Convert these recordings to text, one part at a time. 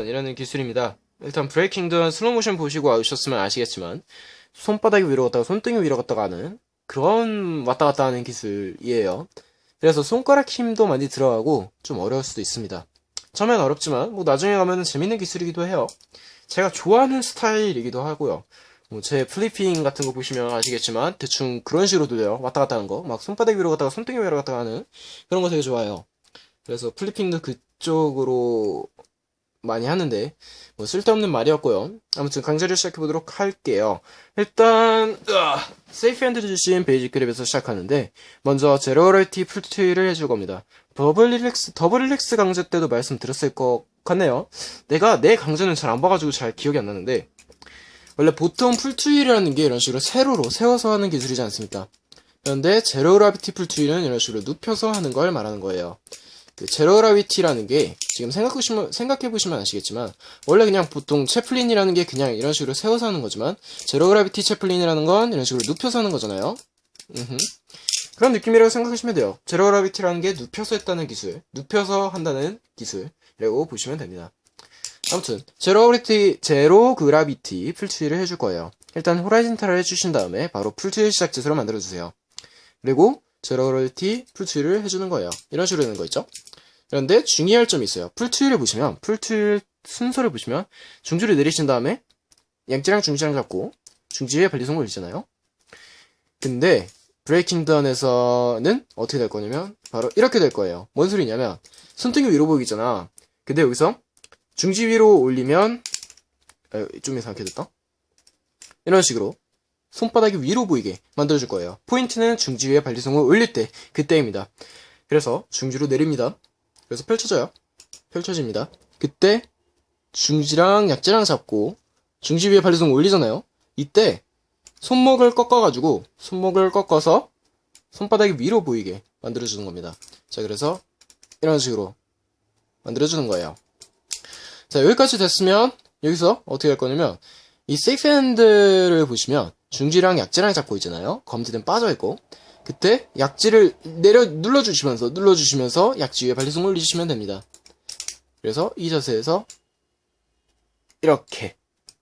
breaking dawn이라는 기술입니다. 일단 breaking dawn 슬로모션 보시고 오셨으면 아시겠지만 손바닥 위로 갔다가 손등이 위로 갔다가 하는 그런 왔다 갔다 하는 기술이에요. 그래서 손가락 힘도 많이 들어가고 좀 어려울 수도 있습니다. 처음엔 어렵지만 뭐 나중에 가면 재밌는 기술이기도 해요. 제가 좋아하는 스타일이기도 하고요. 뭐 제 flipping 같은 거 보시면 아시겠지만 대충 그런 식으로 돼요. 왔다 갔다 하는 거. 막 손바닥 위로 갔다가 손등이 위로 갔다가 하는 그런 거 되게 좋아해요. 그래서 flipping도 그쪽으로 많이 하는데 뭐 쓸데없는 말이었고요. 아무튼 강좌를 시작해 보도록 할게요. 일단 으아, safe handle 쥐신 basic grip에서 시작하는데 먼저 zero gravity full twirl을 해줄 겁니다. double relax double relax 강좌 때도 말씀드렸을 것 같네요. 내가 내 강좌는 잘 안 봐가지고 잘 기억이 안 나는데 원래 보통 full twirl이라는 게 이런 식으로 세로로 세워서 하는 기술이지 않습니까? 그런데 zero gravity full twirl은 이런 식으로 눕혀서 하는 걸 말하는 거예요. 그 zero gravity라는 게 지금 생각해보시면, 생각해보시면 아시겠지만 원래 그냥 보통 chaplin이라는 게 그냥 이런 식으로 세워서 하는 거지만 zero gravity chaplin이라는 건 이런 식으로 눕혀서 하는 거잖아요. 음흠. 그런 느낌이라고 생각하시면 돼요. zero gravity라는 게 눕혀서 했다는 기술, 눕혀서 한다는 기술이라고 보시면 됩니다. 아무튼 zero gravity zero gravity full twirl을 해줄 거예요. 일단 horizontal을 해주신 다음에 바로 full twirl 시작 지수로 만들어주세요. 그리고 제로 그라비티 풀트위를 해주는 거예요. 이런 식으로 되는 거 있죠? 그런데 중요할 점이 있어요. 풀트위를 보시면 풀트위 순서를 보시면 중지를 내리신 다음에 양지랑 중지랑 잡고 중지에 반리성을 올리잖아요. 근데 브레이킹 다운에서는 어떻게 될 거냐면 바로 이렇게 될 거예요. 뭔 소리냐면 손등이 위로 보이잖아. 근데 여기서 중지 위로 올리면 아, 좀 이상하게 됐다. 이런 식으로 손바닥이 위로 보이게 만들어줄 거예요. 포인트는 중지 위에 반리성을 올릴 때 그때입니다. 그래서 중지로 내립니다. 그래서 펼쳐져요. 펼쳐집니다. 그때 중지랑 약지랑 잡고 중지 위에 반리성 올리잖아요. 이때 손목을 꺾어가지고 손목을 꺾어서 손바닥이 위로 보이게 만들어주는 겁니다. 자 그래서 이런 식으로 만들어주는 거예요. 자 여기까지 됐으면 여기서 어떻게 할 거냐면 이 safe handle을 보시면 중지랑 약지랑 잡고 있잖아요. 검지는 빠져있고 그때 약지를 내려 눌러주시면서 눌러주시면서 약지 위에 balisong 올리시면 됩니다. 그래서 이 자세에서 이렇게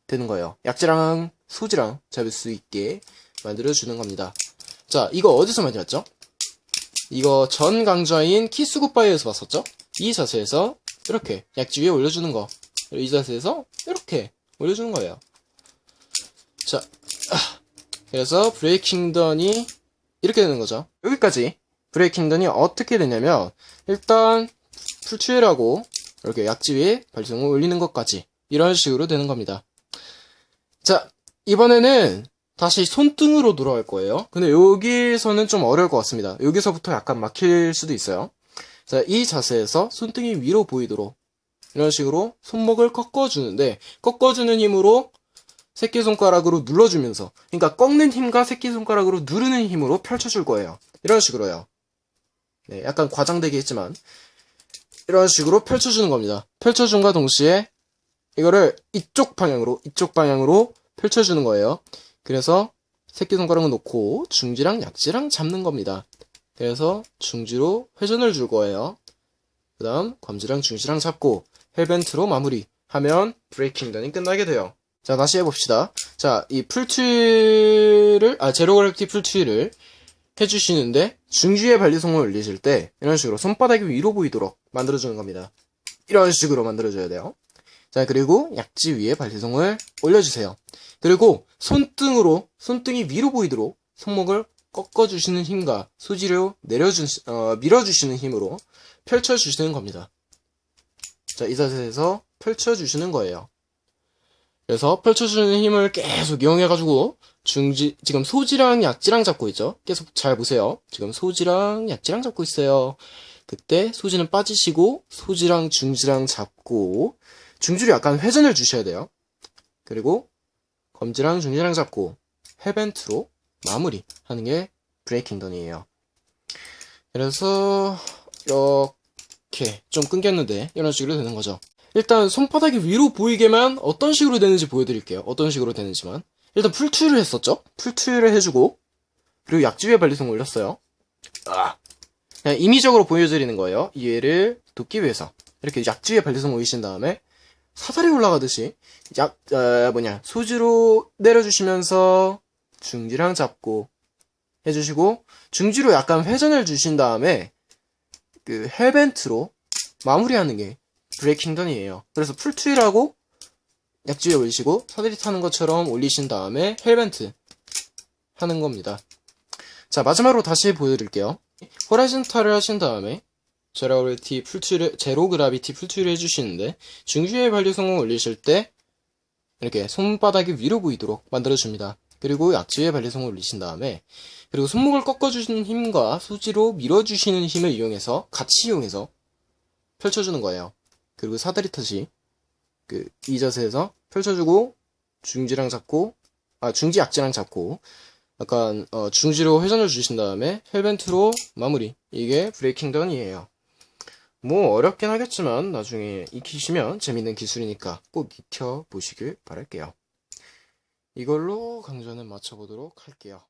되는 거예요. 약지랑 소지랑 잡을 수 있게 만들어주는 겁니다. 자, 이거 어디서 많이 봤죠? 이거 전 강좌인 kiss goodbye에서 봤었죠? 이 자세에서 이렇게 약지 위에 올려주는 거. 이 자세에서 이렇게 올려주는 거예요. 자, 아, 그래서 브레이킹 던이 이렇게 되는 거죠. 여기까지 브레이킹 던이 어떻게 되냐면 일단 풀추일하고 이렇게 약지 위에 발성을 올리는 것까지 이런 식으로 되는 겁니다. 자, 이번에는 다시 손등으로 돌아갈 거예요. 근데 여기서는 좀 어려울 것 같습니다. 여기서부터 약간 막힐 수도 있어요. 자, 이 자세에서 손등이 위로 보이도록 이런 식으로 손목을 꺾어주는데 꺾어주는 힘으로 새끼손가락으로 눌러주면서 그러니까 꺾는 힘과 새끼손가락으로 누르는 힘으로 펼쳐줄 거예요. 이런 식으로요. 네, 약간 과장되게 했지만 이런 식으로 펼쳐주는 겁니다. 펼쳐준과 동시에 이거를 이쪽 방향으로 이쪽 방향으로 펼쳐주는 거예요. 그래서 새끼손가락을 놓고 중지랑 약지랑 잡는 겁니다. 그래서 중지로 회전을 줄 거예요. 그 다음 검지랑 중지랑 잡고 hellbent로 마무리 하면 breaking dawn이 끝나게 돼요. 자 다시 해봅시다. 자 이 풀트를 아 제로 그래프티 풀트를 해주시는데 중지에 balisong을 올리실 때 이런 식으로 손바닥이 위로 보이도록 만들어주는 겁니다. 이런 식으로 만들어줘야 돼요. 자 그리고 약지 위에 balisong을 올려주세요. 그리고 손등으로 손등이 위로 보이도록 손목을 꺾어주시는 힘과 소지를 내려주 어, 밀어주시는 힘으로 펼쳐주시는 겁니다. 자, 이 자세에서 펼쳐주시는 거예요. 그래서 펼쳐주는 힘을 계속 이용해가지고 중지 지금 소지랑 약지랑 잡고 있죠. 계속 잘 보세요. 지금 소지랑 약지랑 잡고 있어요. 그때 소지는 빠지시고 소지랑 중지랑 잡고 중지를 약간 회전을 주셔야 돼요. 그리고 검지랑 중지랑 잡고 헤벤트로 마무리 하는 게 브레이킹 던이에요. 그래서 이렇게 좀 끊겼는데 이런 식으로 되는 거죠. 일단 손바닥이 위로 보이게만 어떤 식으로 되는지 보여드릴게요. 어떤 식으로 되는지만 일단 풀투를 했었죠. 풀투를 해주고 그리고 약지 위에 발리송 올렸어요. 아. 그냥 임의적으로 보여드리는 거예요. 이해를 돕기 위해서 이렇게 약지 위에 balisong 올리신 다음에 사다리 올라가듯이 약 어, 뭐냐 소지로 내려주시면서 중지랑 잡고 해주시고 중지로 약간 회전을 주신 다음에 그 hellbent로 마무리하는 게 breaking dawn이에요. 그래서 full twirl하고 약지에 올리시고 사다리 타는 것처럼 올리신 다음에 hellbent 하는 겁니다. 자 마지막으로 다시 보여드릴게요. horizontal을 하신 다음에 zero gravity full twirl zero gravity full twirl 해주시는데 중지에 balisong을 올리실 때 이렇게 손바닥이 위로 보이도록 만들어줍니다. 그리고 약지에 balisong을 올리신 다음에 그리고 손목을 꺾어주시는 힘과 소지로 밀어주시는 힘을 이용해서 같이 이용해서 펼쳐주는 거예요. 그리고 사다리 타듯이 그 이 자세에서 펼쳐주고 중지랑 잡고 아 중지 약지랑 잡고 약간 어, 중지로 회전을 주신 다음에 헬벤트로 마무리 이게 브레이킹 던이에요. 뭐 어렵긴 하겠지만 나중에 익히시면 재밌는 기술이니까 꼭 익혀 보시길 바랄게요. 이걸로 강좌는 마쳐보도록 할게요.